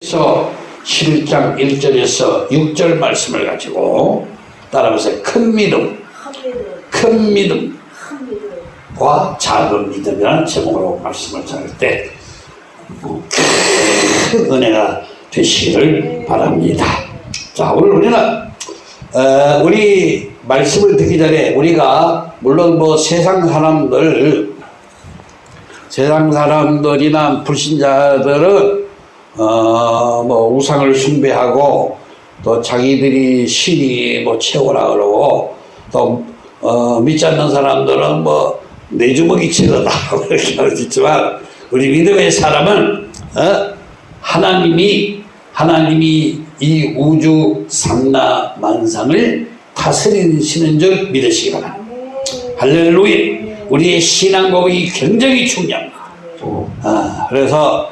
그래서 11장 1절에서 6절 말씀을 가지고 따라하면서 큰 믿음, 큰 믿음과 작은 믿음이라는 제목으로 말씀을 전할 때 큰 은혜가 되시기를 바랍니다. 자, 오늘 우리는 어, 우리 말씀을 듣기 전에 우리가 물론 뭐 세상 사람들 세상 사람들이나 불신자들은 어, 뭐 우상을 숭배하고 또 자기들이 신이 뭐 최고라 그러고 또 어, 믿지 않는 사람들은 뭐 내 주먹이 최고다 이렇게 하지만 우리 믿음의 사람은 어? 하나님이 하나님이 이 우주 삼라 만상을 다스리시는 줄 믿으시기 바랍니다. 할렐루야. 우리의 신앙 고백이 굉장히 중요합니다. 아, 그래서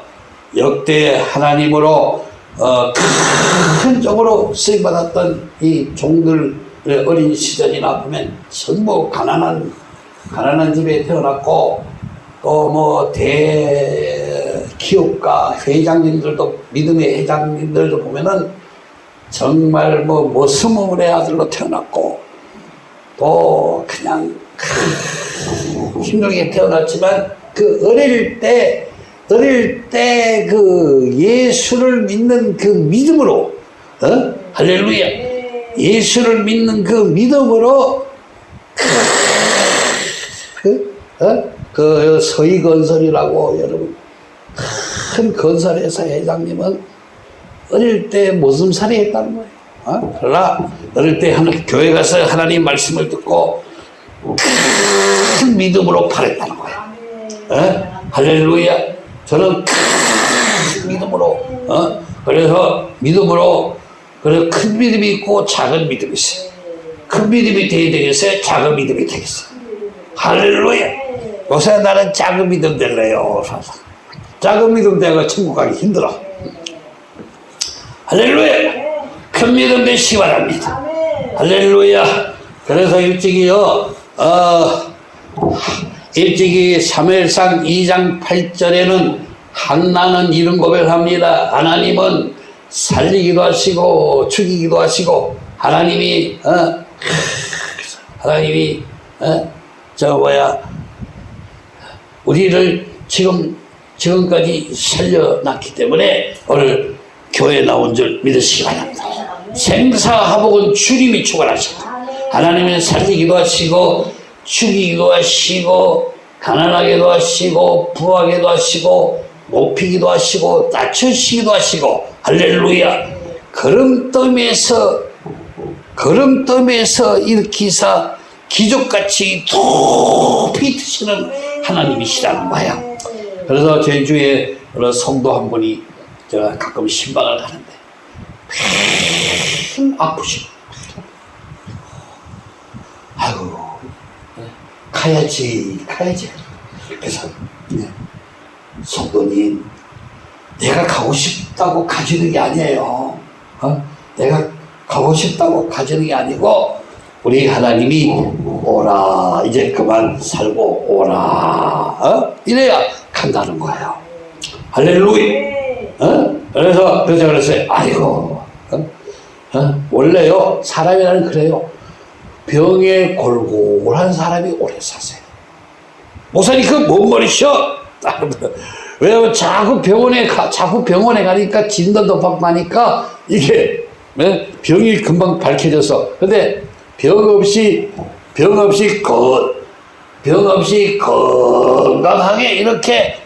역대 하나님으로 어, 큰 쪽으로 쓰임받았던 이 종들의 어린 시절이나 보면 전부 가난한 가난한 집에 태어났고 또 뭐 대기업가 회장님들도 믿음의 회장님들도 보면은 정말 뭐 머스물의 아들로 태어났고 또 그냥 힘들게 태어났지만 그 어릴 때 어릴 때 그 예수를 믿는 그 믿음으로 어? 할렐루야 예수를 믿는 그 믿음으로 그, 어? 그 서희건설이라고 여러분 큰 건설회사 회장님은 어릴 때 모슴살이 했다는 거예요 어? 그러나 어릴 때 하나, 교회 가서 하나님 말씀을 듣고 큰 믿음으로 팔았다는 거야 어? 할렐루야 저는 큰 믿음으로 어? 그래서 믿음으로 그래서 큰 믿음이 있고 작은 믿음이 있어요. 큰 믿음이 되어야 되겠어요? 작은 믿음이 되겠어요? 할렐루야! 요새 나는 작은 믿음 될래요? 작은 믿음 되고 천국 가기 힘들어. 할렐루야! 큰 믿음 되시기 바랍니다. 할렐루야! 그래서 일찍이요 어, 일찍이 사무엘상 2장 8절에는 한나는 이런 고백을 합니다. 하나님은 살리기도 하시고 죽이기도 하시고 하나님이 어, 하나님이 어, 저 뭐야 우리를 지금 지금까지 살려놨기 때문에 오늘 교회 나온 줄 믿으시기 바랍니다. 생사하복은 주님이 주관하십니다. 하나님은 살리기도 하시고 죽이기도 하시고 가난하게도 하시고 부하게도 하시고 높이기도 하시고 낮추시기도 하시고 할렐루야. 걸음더미에서 걸음더미에서 일으키사 기적같이 높이 드시는 하나님이시라는 거야. 그래서 제주에 어느 성도 한 분이 제가 가끔 신방을 가는데 팽 아프시고. 아이고 가야지 가야지 그래서 네. 성도님 내가 가고 싶다고 가지는 게 아니에요 어? 내가 가고 싶다고 가지는 게 아니고 우리 하나님이 오라 이제 그만 살고 오라 어? 이래야 간다는 거예요 할렐루야 어? 그래서 그래서 그랬어요 아이고 어? 어? 원래요 사람이라는 그래요 병에 골골한 사람이 오래 사세요. 목사님 그뭔 말이셔? 왜냐면 자꾸 병원에 가, 자꾸 병원에 가니까 진단도 받고 하니까 이게 네? 병이 금방 밝혀져서 근데 병 없이 병 없이 건, 병 없이 건강하게 이렇게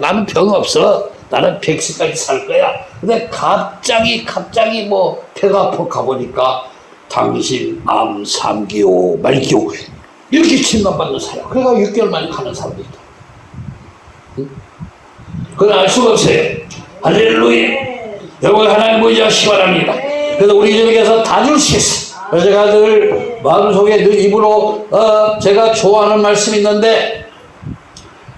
나는 병 없어 나는 100세까지 살 거야 근데 갑자기 갑자기 뭐 배가 아파 가보니까 당신 암 3기호 말기호 이렇게 진단받는 사람. 그러니까 6개월 만에 가는 사람도 있다. 응? 그건 알 수가 없어요. 할렐루야. 여러분 하나님 의지하시기 바랍니다. 그래서 우리 저에게서 다 주시겠어 그래서 제가 늘 마음속에 늘 입으로 어, 제가 좋아하는 말씀이 있는데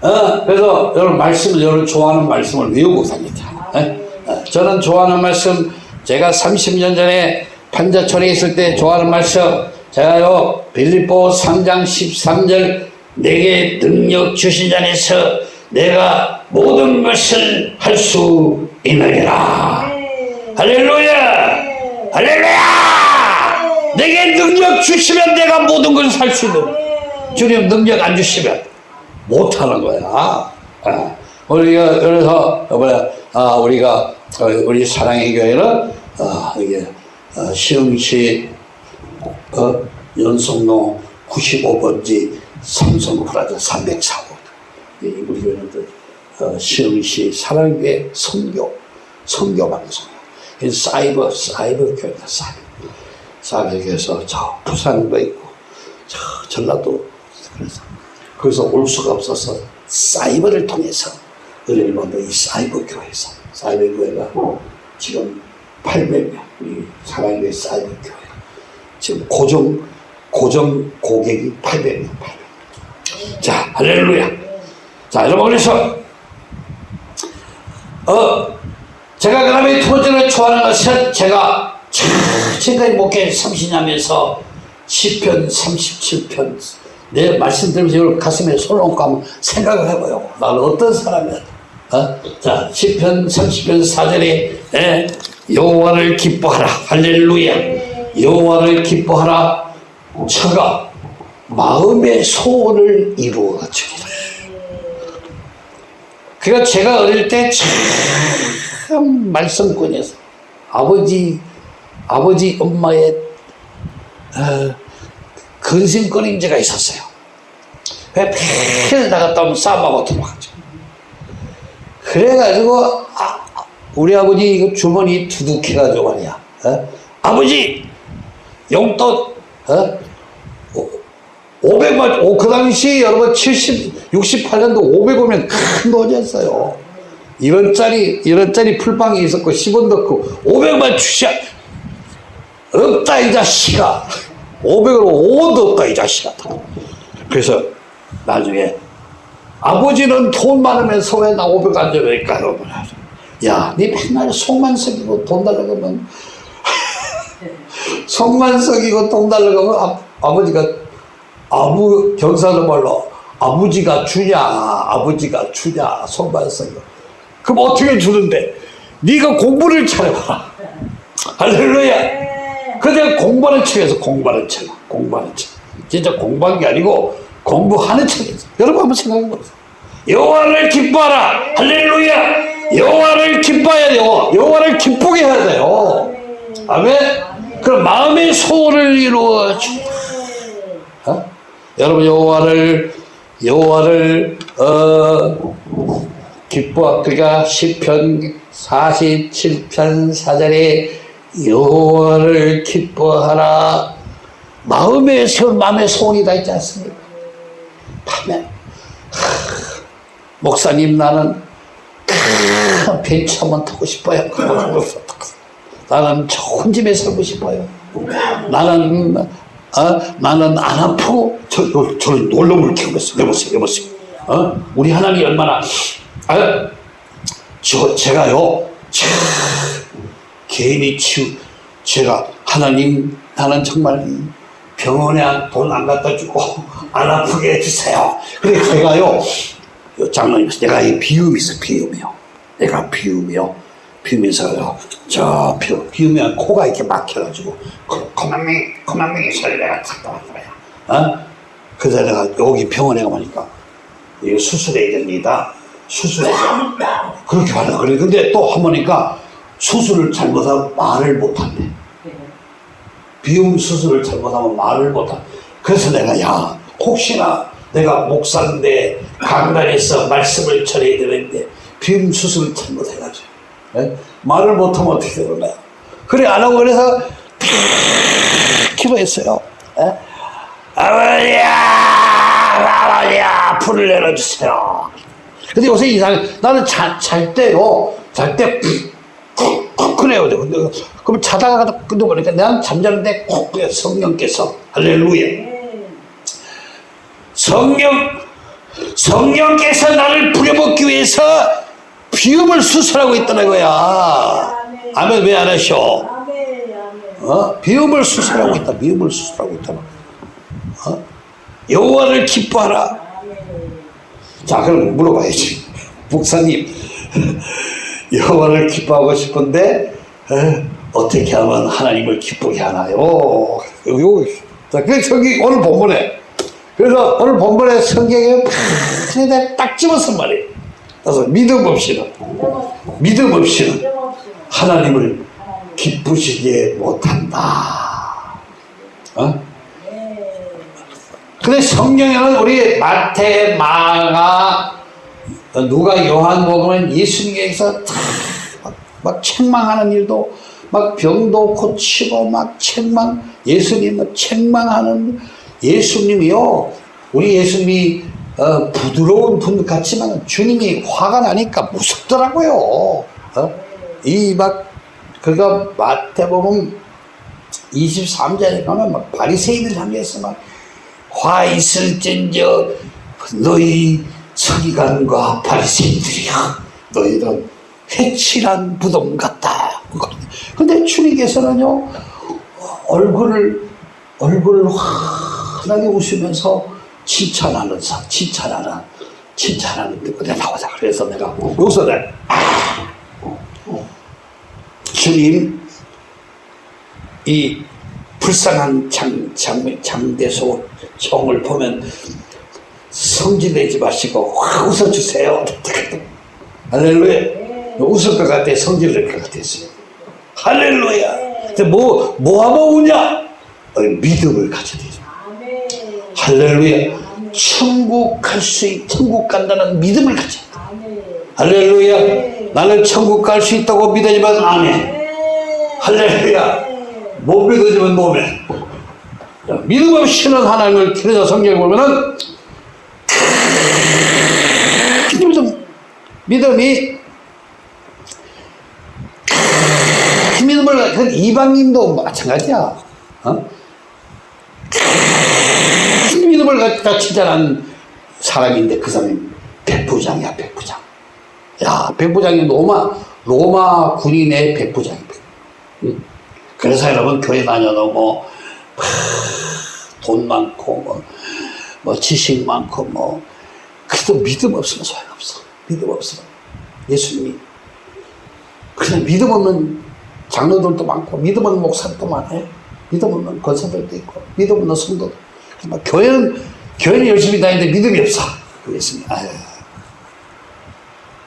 어, 그래서 여러분 말씀을 여러분 좋아하는 말씀을 외우고 다니다. 어? 저는 좋아하는 말씀 제가 30년 전에 판자촌에 있을 때 좋아하는 말씀 제가요 빌립보 3장 13절 내게 능력 주신 자에서 내가 모든 것을 할수 인하리라. 네. 할렐루야! 할렐루야! 내게 능력 주시면 내가 모든 걸살수 있는 주님 능력 안 주시면 못하는 거야. 아, 우리가 그래서 뭐야? 아, 우리가 어, 우리 사랑의 교회는 아, 이게 어, 시흥시 어, 연속로 95번지 삼성 프라자 304호 우리 교회는 또, 어, 시흥시 사랑교회 선교 선교 방송. 이 사이버 사이버 교회다 사이버. 교회에서 저 부산도 있고 저 전라도 그래서 거기서 올 수가 없어서 사이버를 통해서 받는 이 사이버 교회에서 사이버 교회가 지금 800명 우리 사랑교회 사이버 교회 지금 고정 고정 고객이 800명 800명 자 할렐루야. 자 여러분 그래서? 어 제가 그두 번째로 좋아하는 것은 제가 참 지금까지 목회 30년하면서 10편 37편. 내 말씀 들으면서 가슴에 손을 얹고 한번 생각을 해봐요 나는 어떤 사람이야 어? 자 10편 30편 4절에 예, 여호와를 기뻐하라 할렐루야 여호와를 기뻐하라 저가 마음의 소원을 이루어 주리라 그러니까 제가 어릴 때 참 말썽꾼이었어. 아버지, 아버지 엄마의 어, 근심거림제가 있었어요. 왜 매일 나갔다 오면 싸움하고 들어가죠. 그래가지고 아, 우리 아버지 이거 주머니 두둑해가지고 말이야. 어? 아버지 용돈 어? 500만, 오, 그 당시 여러분 70, 68년도 500원이면 큰 돈이었어요. 1원짜리, 1원짜리 풀빵이 있었고 10원 넣고 500만 주셔. 없다, 이 자식아. 500으로 5원도 없다, 이 자식아. 그래서 나중에 아버지는 돈 많으면서 왜나500안 줘니까 여러분. 야, 니 맨날 속만 썩이고 돈 달라고 하면 속만 썩이고 돈 달라고 하면 아, 아버지가 아부 경상도 말로 아버지가 주냐 아버지가 주냐 손발성이 그럼 어떻게 주는데? 네가 공부를 잘해봐라. 할렐루야. 그냥 공부하는 척에서 공부하는 척 공부하는 척 진짜 공부한 게 아니고 공부하는 척에서. 여러분 한번 생각해 보세요. 여호와를 기뻐하라. 할렐루야. 여호와를 기뻐해야 돼요. 여호와를 기쁘게 해야 돼요. 아멘. 그럼 마음의 소원을 이루어 주 어? 여러분 여호와를 여호와를 어 기뻐. 그가 시편 47편 4절에 여호와를 기뻐하라. 마음의 소 마음의 소원이 다 있지 않습니까? 하면 목사님 나는 큰 벤츠 한번 타고 싶어요. 나는 좋은 집에 살고 싶어요. 나는 어? 나는 안 아프고 저, 저, 저 놀러물 키우겠어. 여보세요, 여보세요. 어? 우리 하나님 얼마나 아, 저 제가요 참 개인이 치우 제가 하나님 나는 정말 병원에 돈 안 갖다 주고 안 아프게 해주세요. 그래 제가요 장로님 내가 이 비움이 있어 비움이요. 내가 비움이요. 비우면서요 저 비, 비우면 코가 이렇게 막혀가지고 고만맹이 고만맹이 소리 내가 찾다 왔다 어? 그래서 내가 여기 병원에 가보니까 이거 수술해야 됩니다. 수술해서 그렇게 말하 그래. 근데 또한 번이니까 수술을 잘못하면 말을 못한대. 비움 수술을 잘못하면 말을 못한. 그래서 내가 야 혹시나 내가 목사인데 강단에서 말씀을 전해야 되는데 비움 수술을 잘못해가지고 예? 말을 못하면 어떻게 거야? 그래 안 하고 그래서 기도했어요. 예? 아버지야, 아버지야, 불을 내려주세요. 근데 요새 이상 나는 자, 잘 때요, 잘 때, 쿡, 쿡, 그래요. 근데 그럼 자다가 끊어버리니까 난 잠자는데 콕, 성령께서, 할렐루야. 성령, 성령께서 나를 부려먹기 위해서 비움을 수술하고 있다는 거야. 아멘, 왜 안 하셔? 어? 비움을 수술하고 있다. 비움을 수술하고 있다. 어? 여호와를 기뻐하라. 자, 그럼 물어봐야지. 목사님, 여호와를 기뻐하고 싶은데 어, 떻게 하면 하나님을 기쁘게 하나요? 요, 자, 그 저기 오늘 본문에 그래서 오늘 본문에 성경에 팍, 딱 집었단 말이에요. 그래서 믿음 없이는 믿음 없이는 하나님을 기쁘시게 못한다. 어? 근데 성경에는 우리 마태, 마가, 누가 요한복음은 예수님께서 막 책망하는 일도 막 병도 고치고 막 책망 예수님은 책망하는 예수님이요 우리 예수님이 어, 부드러운 분 같지만 주님이 화가 나니까 무섭더라고요. 어? 이막 그가 마태복음 23절에 가면 막 바리새인들 향해서 막 화 있을진저 너희 서기관과 바리새인들이야 너희는 회칠한 부동 같다. 근데 주님께서는요 얼굴을 얼굴을 환하게 웃으면서 칭찬하는 사 칭찬하는 칭찬하는 그게 나오자 그래서 내가 여기서 내가 주님 이 불쌍한 장, 장, 장대소 형을 보면 성질내지 마시고 확 웃어주세요. 할렐루야. 웃을 것 같아. 성질 낼 것 같았어요. 할렐루야. 근데 뭐, 뭐 우냐? 어, 믿음을 가져야 되죠. 할렐루야. 천국 갈 수, 있, 천국 간다는 믿음을 가져야 돼. 할렐루야. 나는 천국 갈 수 있다고 믿으지만 아멘. 할렐루야. 못 믿어지면 노멘. 믿음 없이는 하나님을 그래서 성경에 보면은 믿음, 믿음이 그 믿음을 그 이방인도 마찬가지야. 어? 그 믿음을 갖다 칭찬한 사람인데 그 사람이 백부장이야 백부장. 야 백부장이 로마 로마 군인의 백부장이. 그래서 여러분 교회 다녀도 뭐, 돈 많고, 뭐, 뭐 지식 많고, 뭐, 그래도 믿음 없으면 소용없어. 믿음 없으면. 예수님이. 그냥 믿음 없는 장로들도 많고, 믿음 없는 목사들도 많아요. 믿음 없는 권사들도 있고, 믿음 없는 성도도. 뭐 교회는, 교회는 열심히 다니는데 믿음이 없어. 아유.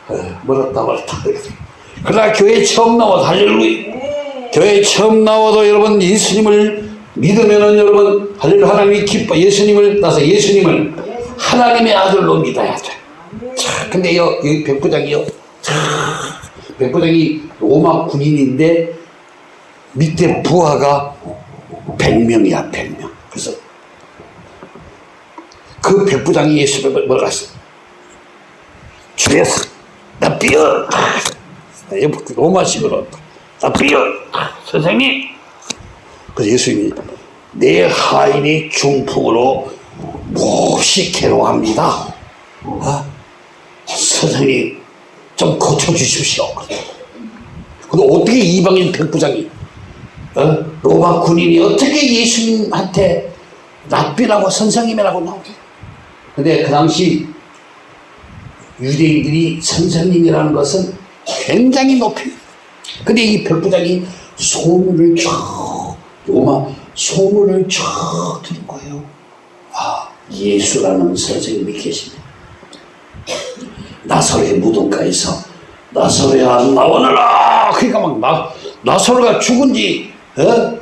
아유, 멀었다, 멀었다. 그러나 교회 처음 나와 할렐루야. 교회 처음 나와도 여러분 예수님을 믿으면은 여러분 할렐루야 하나님이 기뻐 예수님을 나서 예수님을 하나님의 아들로 믿어야 돼. 자, 근데 요 여기 백부장이요. 자, 백부장이 로마 군인인데 밑에 부하가 100명이야 100명. 그래서 그 백부장이 예수님을 뭐라 했어? 주에서 나 삐어 로마식으로 나 삐어 선생님 그래서 예수님이 내 하인이 중풍으로 몹시 괴로워합니다 어? 선생님 좀 고쳐주십시오 근데 어떻게 이방인 백부장이 어? 로마 군인이 어떻게 예수님한테 랍비라고 선생님이라고 나오게 근데 그 당시 유대인들이 선생님이라는 것은 굉장히 높이 근데 이 백부장이 소문을 쫙 로마 소문을 쫙 들은 거예요. 아 예수라는 선생님이 계십니다. 나사로의 무덤가에서 나사로야 나오너라 그러니까 막 나, 나사로가 죽은 지 어?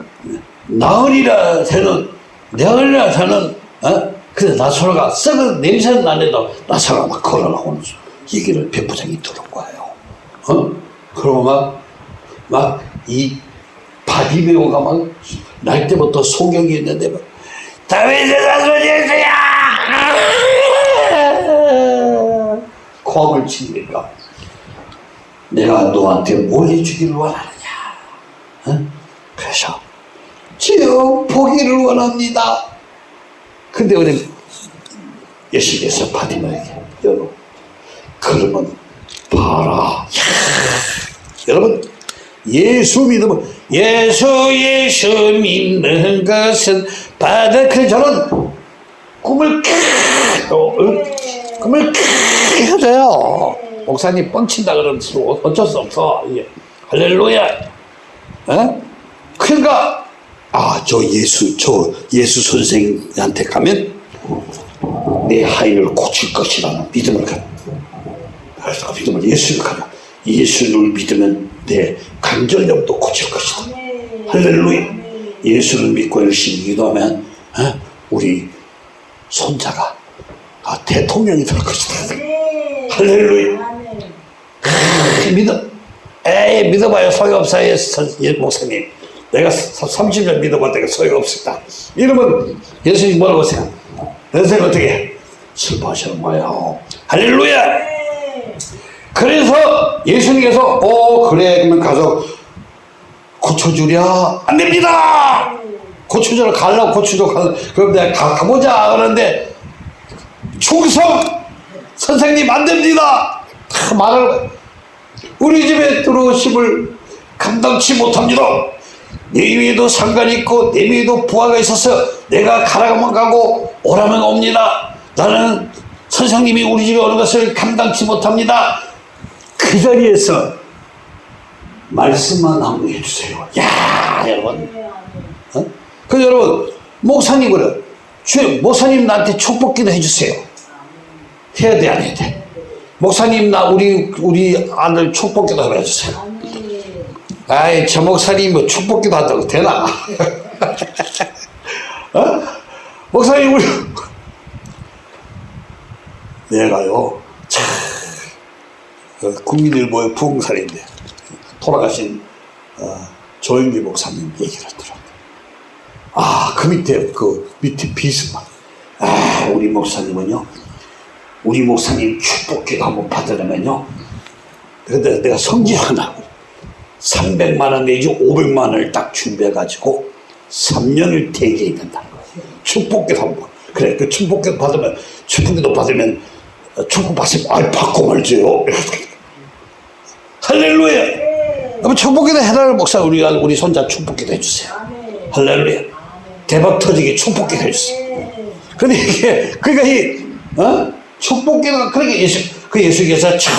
나으리라 되는 나으리라 되는 어? 근데 나사로가 썩은 냄새는 나는데도 나사로가 막 걸어나오는 얘기를 백부장이 들은 거예요. 어? 그러고 막 막 이 바디메오가 막 날 때부터 소경이 있는데 막 다윗의 자손 예수야 코함을 치니까 내가 너한테 뭘 해주기를 원하느냐 어? 그래서 지어 보기를 원합니다 근데 우리 예수께서 바디메에게 여러분 그러면 봐라 여러분 예수 믿으면 예수 예수 믿는 것은 받아 그 저는 꿈을? 꿈을 크 해줘요 목사님 뻥친다 그러면 어쩔 수 없어. 이게. 할렐루야. 어? 그러니까 아, 저 예수, 저 예수 선생한테 가면 내 하인을 고칠 것이라는 믿음을 가. 그래서 그 믿음을 예수를 가라. 예수를 믿으면 내 관절염도 고칠 것이다. 할렐루야. 예수를 믿고 열심히 기도하면 어? 우리 손자가 아, 대통령이 될 것이다. 할렐루야. 그 믿음. 에이, 믿어봐요. 소용없어요. 선- 예, 목사님. 내가 30년 믿어봤다가 소용없었다. 이러면 예수님 뭐라고 생각? 선생님 어떻게 해? 슬퍼하시는 거예요. 할렐루야! 그래서 예수님께서, 어, 그래. 그러면 가서 고쳐주랴? 안 됩니다! 고쳐주라 가려고 고쳐줘. 가, 그럼 내가 가, 가보자. 그러는데, 충성! 선생님 안 됩니다! 다 말을, 우리 집에 들어오심을 감당치 못합니다. 내 위에도 상관이 있고 내 위에도 부하가 있어서 내가 가라면 가고 오라면 옵니다. 나는 선생님이 우리 집에 오는 것을 감당치 못합니다. 그 자리에서 말씀만 한번 해주세요. 야 여러분. 어? 그 여러분 목사님 그래. 주 목사님 나한테 축복기도 해주세요. 해야 돼 안 해야 돼? 목사님 나 우리 우리 아들 축복기도 한번 해주세요. 아이 저 목사님 뭐 축복기도 한다고 되나? 어? 목사님 우리 내가요 참 어, 국민일보의 부흥살인데 돌아가신 어, 조영기 목사님 얘기를 들어. 아그 밑에 그 밑에 비스만 아 우리 목사님은요 우리 목사님 축복기도 한번 받으려면요 근데 내가 성질 하나 300만 원 내지 500만 원을 딱 준비해가지고 3년을 대기해야 거예요. 축복기도 한 번. 그래, 그 축복기도 받으면, 축복기도 받으면, 어, 축복 받으면, 아이, 받고 말지요. 할렐루야! 그럼 축복기도 해달라는 목사, 우리가, 우리 손자 축복기도 해주세요. 할렐루야! 대박 터지게 축복기도 해주세요. 근데 이게, 그러니까 이, 어? 축복기가, 그러니까 예수, 그 예수께서 참,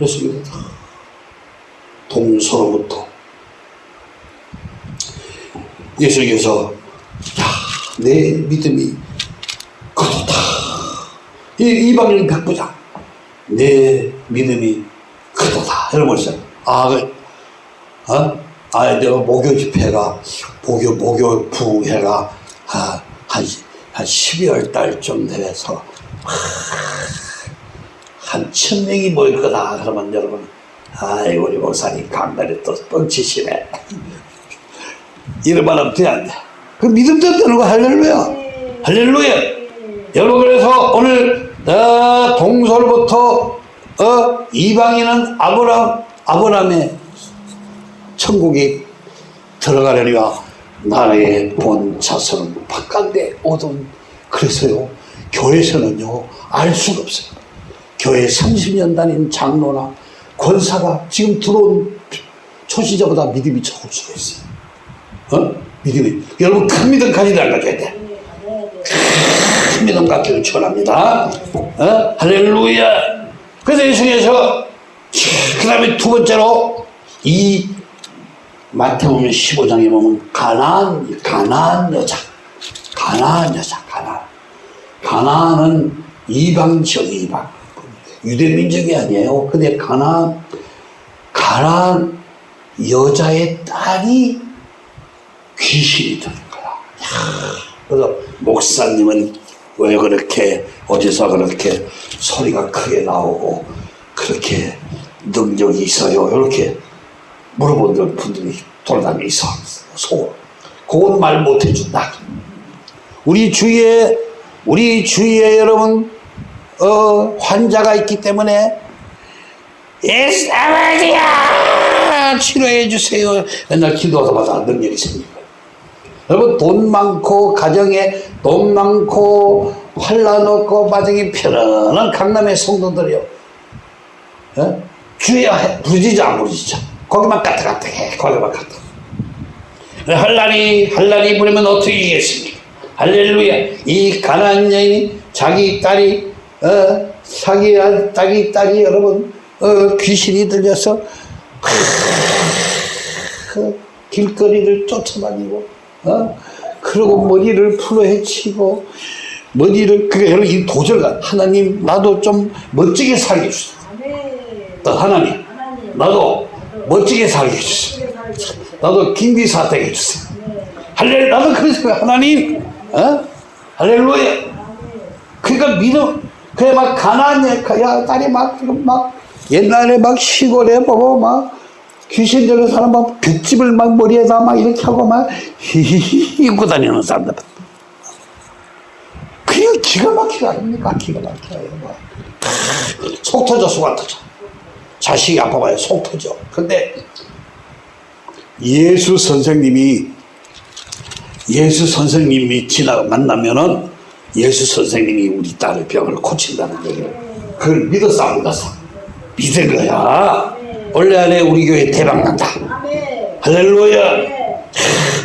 예수께서 동서로부터 예수께서 야, 내 믿음이 그렇다. 이 이방인 백부장 내 믿음이 크다. 이러면서 아, 그, 어? 아, 내가 목요 집회가 목요 목요 부회가 아, 한, 한 12월 달쯤 돼서 한 천 명이 모일 거다. 그러면 여러분, 아이, 우리 목사님 강단에 또 뻥치시네. 이러면 하면 돼, 안 돼. 그 믿음대로 되는 거 할렐루야. 할렐루야. 여러분, 그래서 오늘, 어, 동설부터, 어, 이방인은 아브람, 아브람의 천국에 들어가려니와 나라의 본 자손은 바깥에 오던 그래서요 교회에서는요 알 수가 없어요. 교회 30년 다닌 장로나 권사가 지금 들어온 초시자보다 믿음이 적을 수가 있어요. 어? 믿음이. 여러분 큰 믿음 가지다 가져야 돼 큰 믿음 갖기를 축원합니다. 어? 할렐루야. 그래서 예수님께서 그 다음에 두 번째로 이 마태복음 15장에 보면 가나안 가나안 여자 가나안 여자 가나안. 가나안은 이방 지역 이방. 유대 민족이 아니에요. 근데 가나안 가나안 여자의 딸이 귀신이 드는 거야 야, 그래서 목사님은 왜 그렇게 어디서 그렇게 소리가 크게 나오고 그렇게 능력이 있어요? 이렇게 물어보는 분들이 돌아다니며 있어. 속. 그건 말 못 해준다. 우리 주위에, 우리 주위에 여러분, 어, 환자가 있기 때문에, 예수 아버지야! 치료해 주세요. 맨날 기도하다마다 능력이 거예요. 여러분, 돈 많고, 가정에 돈 많고, 환란 없고, 마정이 편안한 강남의 성도들이요. 어? 주여 부르짖어 안 부르짖어 거기만 까딱까딱해 거기만 까딱 할라리 할라리 부르면 어떻게 이겠습니까 할렐루야 이 가난한 여인이 자기 딸이 어, 자기, 아- 자기 딸이 여러분, 어, 귀신이 들려서, 그 길거리를 쫓아다니고, 어? 그리고 머리를 풀어 헤치고, 머리를, 그게 여러분, 이 도저가, 하나님, 나도 좀 멋지게 살게 해주세요. 아멘. 또 하나님, 하나님. 나도 멋지게 살게 해주세요. 나도 김비사 되게 해주세요. 할렐, 나도 그래서 하나님, 어? 할렐루야. 그러니까 믿음, 그래 막 가난해, 야 딸이 막 지금 막 옛날에 막 시골에 보고 막 귀신 들린 사람 막 볏집을 막 머리에다 막 이렇게 하고 막 히히히 입고 다니는 사람들. 그냥 기가 막히가 아닙니까? 기가 막혀요. 막. 속 터져, 속 안 터져. 자식이 아파봐요, 속 터져. 근데 예수 선생님이 예수 선생님이 지나 만나면은 예수 선생님이 우리 딸의 병을 고친다는 얘기를 그걸 믿었어 안 믿었어? 믿은 거야 원래 안에 우리 교회 대박 난다. 할렐루야 아멘.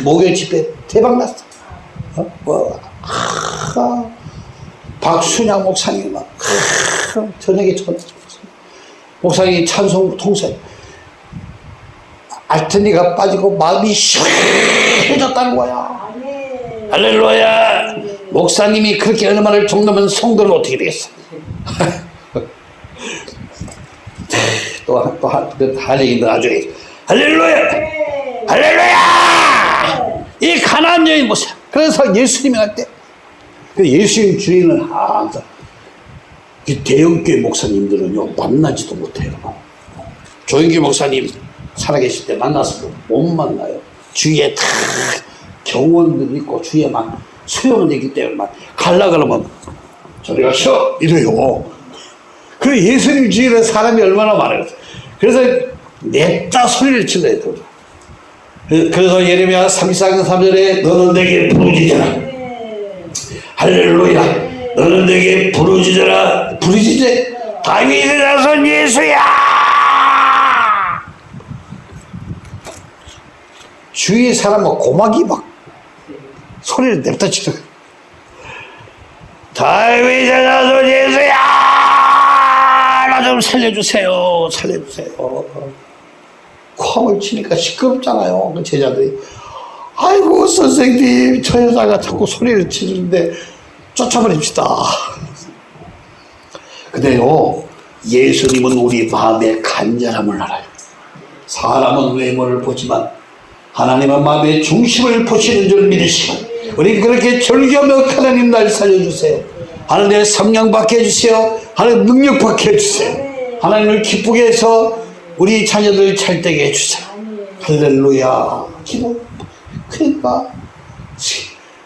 목요일 집회 대박 났어 어? 뭐, 아, 박순양 목사님 막 아, 저녁에 전 목사님이 찬송 통세 알테니가 빠지고 마음이 시원해졌다는 거야. 할렐루야. 목사님이 그렇게 얼마나 정도면 성도는 어떻게 되겠어? 또또할 얘기도 나중에. 할렐루야. 할렐루야. 이 가난한 여인 보세요. 그래서 예수님이 할때 그 예수님 주인은 항상 이 대형교회 목사님들은요 만나지도 못해요. 조영기 목사님 살아계실 때 만났어도 못 만나요. 주위에 다 경원들이 있고 주위에 막 수용은 있기 때문에 막 갈라 그러면 저리 가시오! 이래요. 그 예수님 주위에 사람이 얼마나 많아요. 그래서 냅다 소리를 그- 그래서 예레미야 34장 3절에 너는 내게 부르짖어라. 할렐루야. 너는 내게 부르짖어라 부르짖어 다윗의 자손 예수야! 주위의 사람은 고막이 막 소리를 냅다 치러 다윗의 자손 예수야! 나 좀 살려주세요. 살려주세요. 쾅을 치니까 시끄럽잖아요 그 제자들이. 아이고 선생님 저 여자가 자꾸 소리를 치는데 쫓아버립시다 근데요 예수님은 우리 마음의 간절함을 알아요. 사람은 외모를 보지만 하나님은 마음의 중심을 보시는 줄 믿으시고 우리 그렇게 절규하며 하나님 날 살려주세요. 하나님의 성령 받게 해주세요. 하나님 능력 받게 해주세요. 하나님을 기쁘게 해서 우리 자녀들 잘되게 해주세요. 할렐루야. 기도. 그러니까.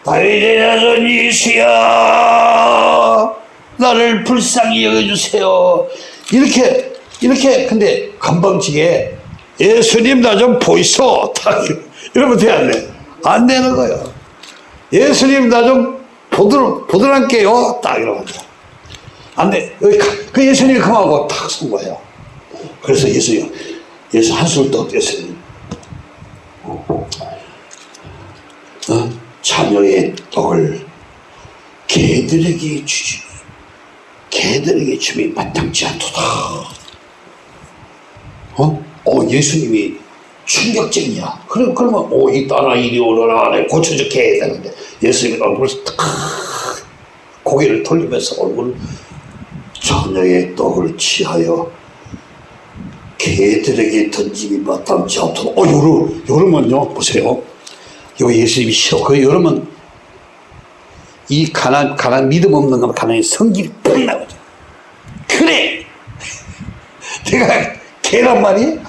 다윗의 자손 예수야 나를 불쌍히 여겨주세요 이렇게 이렇게 근데 건방지게 예수님 나 좀 보이소 딱 이러면 돼안 돼? 안 되는 거예요 예수님 나 좀 보들, 보들할게요 딱 이러면 돼. 안 돼. 그 예수님이 그만하고 탁 선 거예요 그래서 예수님 예수 한술 떠었어요 어? 자녀의 떡을 개들에게 주지 개들에게 줌이 마땅치 않도다 어? 어 예수님이 충격적이야 그럼 그러면 오이 딸아 이리 오너라 내 고쳐줄게 되는데 예수님이 얼굴을 탁 고개를 돌리면서 얼굴 자녀의 떡을 취하여 개들에게 던짐이 마땅치 않도록 어 요러, 요러면요 보세요 요 예수님이 싫어. 그 여러분 이 가난 가난 믿음 없는 건 가난이 성질 이팍 나거든. 그래. 내가 개란 말이야?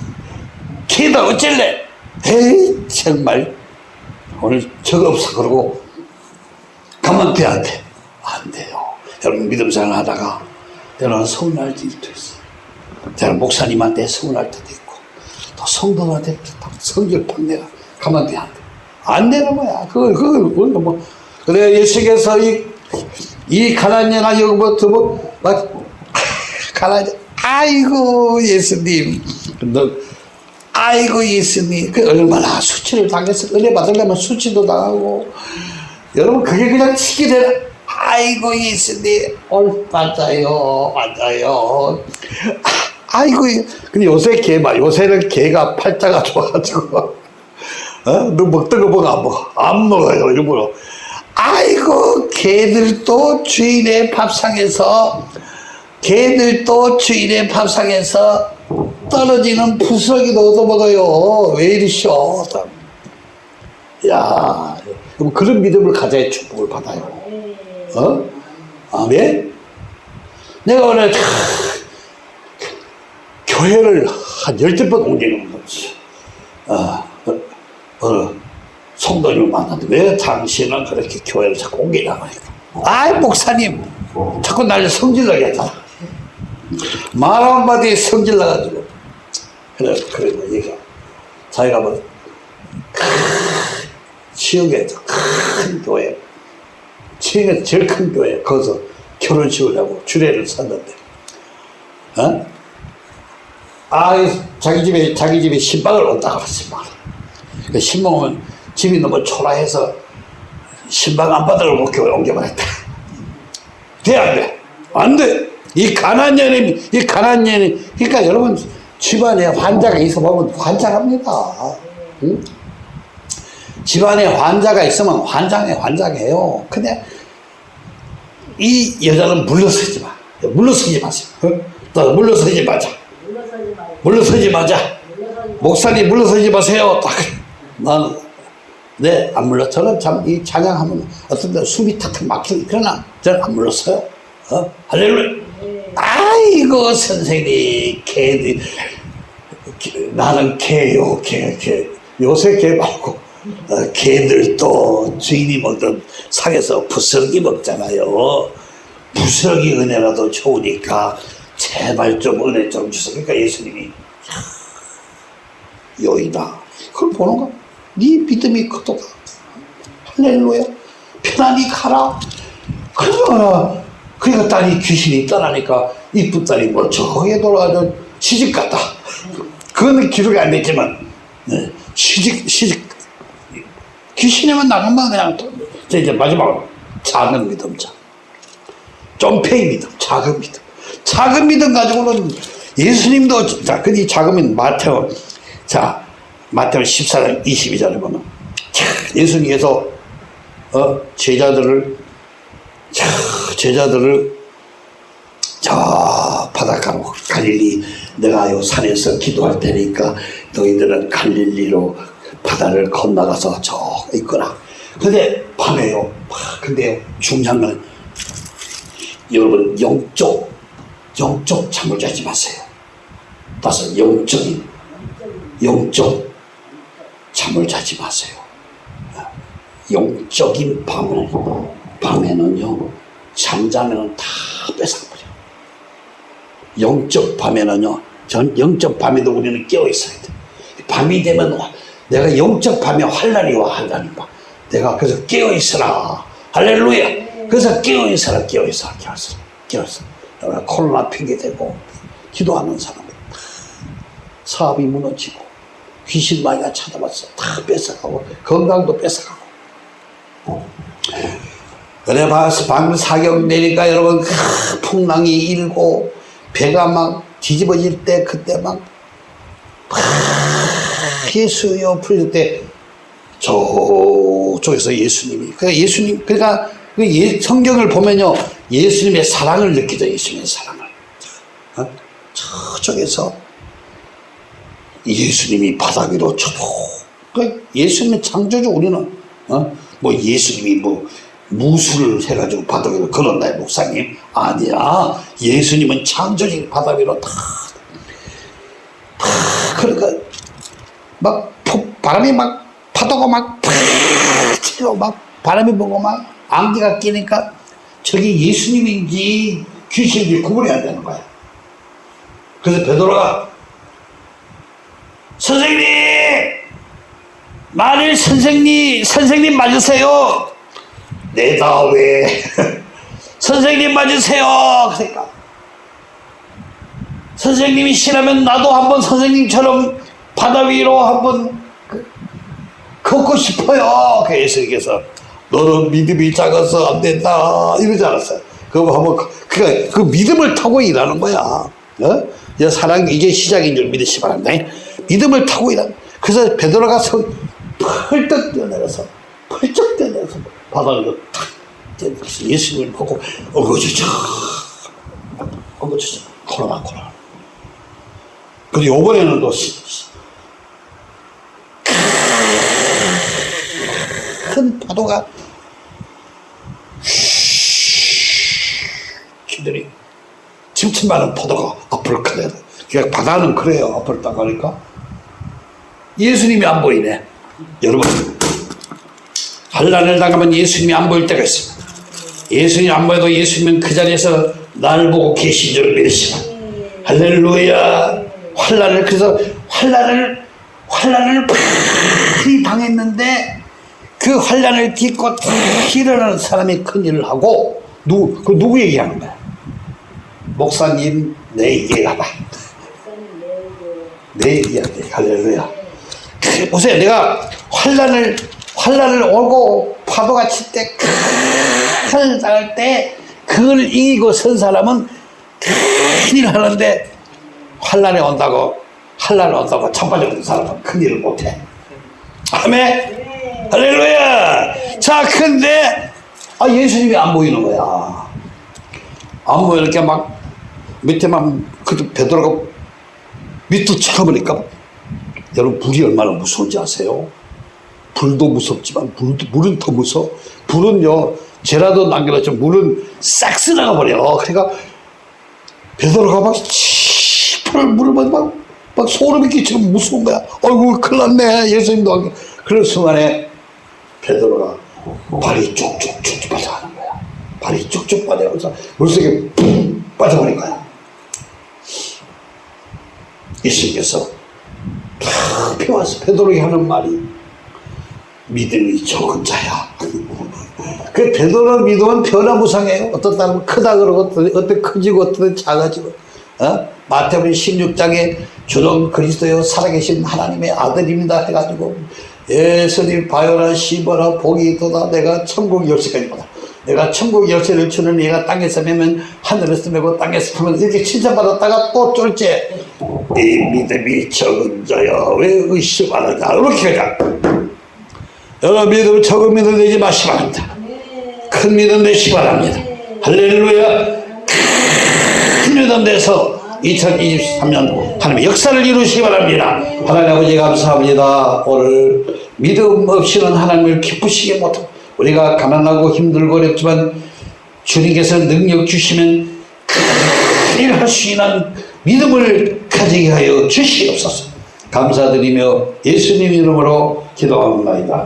개다 어쩔래? 에이 정말 오늘 저거 없어 그러고 가만 돼안 돼? 안 돼요. 여러분 믿음 생활 하다가 때로는 서운할 때도 있어. 때로는 목사님한테 서운할 때도 있고 또 성도한테 성질 팍 내가 가만 돼안 돼. 안 되는 거야. 그걸, 그걸 뭐. 그래, 예수께서 이, 이 가난한 여기부터 뭐, 막, 가난, 아이고, 예수님. 너, 아이고, 예수님. 그 얼마나 수치를 당해서 은혜 받으려면 수치도 당하고. 여러분, 그게 그냥 되나? 아이고 예수님 올 맞아요 맞아요 아, 아이고 근데 요새 개봐 요새는 개가 팔자가 좋아가지고 어? 너 먹던 거 먹어 안 먹어 안 먹어요 일부러 아이고 개들도 주인의 밥상에서 개들도 주인의 밥상에서 떨어지는 부스러기도 얻어먹어요 왜 이러셔 야 그런 믿음을 가져야 축복을 받아요 네. 어? 아멘? 내가 오늘 다 교회를 한 열댓 번 옮기는 거지. 어, 어, 어느 성도님을 만났는데 왜 당신은 그렇게 교회를 자꾸 옮기냐고. 아이, 목사님, 자꾸 날 성질나게 하잖아. 말 한마디에 성질나가지고. 그래, 그래, 뭐 얘가. 자기가 뭐, 큰, 지역에서 큰 교회, 지역에서 제일 큰 교회, 거기서 결혼식을 하고 주례를 샀는데, 어? 아, 자기 집에, 자기 집에 신방을 온다고 하신방. 그 신방 오면 집이 너무 초라해서 신방 안 받으려고 교회 옮겨버렸다. 돼, 안 돼? 안 돼! 이 가난 년이, 이 가난 년이, 그러니까 여러분, 집안에 환자가 있어 보면 환장합니다. 응? 집안에 환자가 있으면 환장해, 환장해요. 근데 이 여자는 물러서지 마. 물러서지 마세요. 어? 너 물러서지 마자. 물러서지 마자. 목사님 물러서지 마세요. 딱. 난, 네, 안 물러. 저는 참이 찬양하면 어떤 데 숨이 탁탁 막히고 그러나 저는 안 물렀어요. 어? 할렐루야. 네. 아이고, 선생님, 개, 개- 나는 개요, 개, 개. 요새 개 말고, 어, 개들도 주인이 먹던 상에서 부스러기 먹잖아요. 부스러기 은혜라도 좋으니까, 제발 좀 은혜 좀 주세요. 그러니까 예수님이, 여이다. 그걸 보는 거야. 네 믿음이 크도다. 할렐루야. 편안히 가라. 그러나, 그러니까 딸이 귀신이 떠나니까 이쁜 딸이 멀쩡하게 돌아가서 시집 갔다. 그거는 기록이 안 됐지만, 네, 시집, 시집, 귀신이만 나가면 그냥, 이제 마지막으로, 작은 믿음 자. 좀페이 믿음, 작은 믿음. 작은 믿음 가지고는 예수님도, 자, 이 작은 믿음, 마태오, 자, 마태오 14장 22절에 보면, 자, 예수님께서, 어, 제자들을, 자, 제자들을, 저 바닷가로 갈릴리, 내가 요 산에서 기도할 테니까 너희들은 갈릴리로 바다를 건너가서 저 있거라. 근데 밤에요. 근데요, 중요한 건 여러분 영적 영적 잠을 자지 마세요. 따라서 영적인 영적 잠을 자지 마세요. 영적인 밤을 밤에는요 잠자면 다 뺏어버려. 영적 밤에는요 전 영적 밤에도 우리는 깨어 있어야 돼. 밤이 되면 내가 영적 밤에 환란이 와 환란이 와. 내가 그래서 깨어 있어라. 할렐루야. 그래서 깨어 있어라 깨어 있어라 깨어 있어라 깨어 있어라. 코로나 핑계 대고 기도하는 사람은 사업이 무너지고 귀신 마귀가 찾아왔어. 다 뺏어가고 건강도 뺏어가고. 그래 봐서 방금 사격 내니까 여러분 크, 풍랑이 일고 배가 막 뒤집어질 때 그때 막 팍, 예수여 부를 때 저쪽에서 예수님이 그러니까 예수님 그러니까 그 예- 성경을 보면요 예수님의 사랑을 느끼죠 예수님의 사랑을 어? 저쪽에서 예수님이 바닥 위로 쳐도 그 예수님의 창조주 우리는 어? 뭐 예수님이 뭐 무술을 해가지고 바닥 위로 걸었나요 목사님? 아니야. 예수님은 창조주 바닥 위로 다, 다 그러니까 막 폭- 바람이 막 파도가 막팍 치고 막 바람이 불고 막 안개가 끼니까 저게 예수님인지 귀신인지 구분이 안 되는 거야. 그래서 베드로가 선생님! 만일 선생님, 선생님 맞으세요! 내다 왜? 선생님 맞으세요! 그러니까. 선생님이 싫으면 나도 한번 선생님처럼 바다 위로 한번 그- 걷고 싶어요. 그 예수님께서 너는 믿음이 작아서 안 된다 이러지 않았어요. 그거 한번 그, 그 믿음을 타고 일하는 거야. 어? 사랑 이제 시작인 줄 믿으시 바랍니다. 믿음을 타고 일하는. 그래서 베드로가 서 펄떡 뛰어내려서 펄쩍 뛰어내려서 바닥으로 탁 예수님을 보고 어거지죠. 어거지죠. 코로나 코로나. 그리고 요번에는 또 큰 파도가 기들이 침침하는 파도가 앞으로 돼. 그러니까 바다는 그래요. 앞으로 딱 가니까 예수님이 안 보이네. 여러분 환란을 당하면 예수님이 안 보일 때가 있습니다. 예수님이 안 보여도 예수님은 그 자리에서 나를 보고 계신 줄 믿으시라. 할렐루야. 환란을 그래서 환란을 환란을 많이 당했는데 그 환란을 딛고 다 일어나는 사람이 큰 일을 하고 누구 그 누구 얘기하는 거야? 목사님 내 얘기하다. 내 얘기하다. 할렐루야. 그, 보세요. 내가 환란을 환란을 오고 파도가 칠 때 큰일 당할 때 그걸 이기고 선 사람은 큰일 하는데 환란이 온다고 환란이 온다고 천바적인 사람은 큰일을 못해. 아멘. 할렐루야. 자, 근데 아 예수님이 안 보이는 거야. 안 보이니까 막 밑에만 그 베드로가 밑도 쳐보니까 여러분 불이 얼마나 무서운지 아세요? 불도 무섭지만 불도, 물은 더 무서워. 불은요 죄라도 남겨놨지만 물은 싹 쓸어가 버려. 그러니까 베드로가 막 시퍼를 물을 막, 막, 막 소름이 끼치고 무서운 거야. 어이구 큰일 났네 예수님도 안 계- 그런 순간에 베드로가 발이 쭉쭉쭉 빠져가는 거야. 발이 쭉쭉 빠져가면서 물속에 푹 빠져버린 거야. 예수님께서 탁 펴와서 베드로에게 하는 말이 믿음이 적은 자야. 그 베드로 믿음은 변화무상해요. 사람은 크다 그러고 어떤 커지고 어떤 작아지고. 어? 마태복음 16장에 주는 그리스도여 살아계신 하나님의 아들입니다 해가지고 예수님 바요라 시보라 복이 있도다 내가 천국 열쇠까지 보다 내가 천국 열쇠를 주는 얘가 땅에서 매면 하늘에서 매고 땅에서 풀면 이렇게 칭찬받았다가 또 쫄째 이 믿음이 적은 자야 왜 의심하느냐? 이렇게 가자. 여러분 믿음 적은 믿음 내지 마시기 바랍니다. 큰 믿음 내시기 바랍니다. 할렐루야. 큰 믿음 내서 2023년 하나님의 역사를 이루시기 바랍니다. 하나님 아버지 감사합니다. 오늘 믿음 없이는 하나님을 기쁘시게 못하고 우리가 가난하고 힘들고 어렵지만 주님께서 능력 주시면 큰일 할 수 있는 믿음을 가지게 하여 주시옵소서. 감사드리며 예수님 이름으로 기도합니다.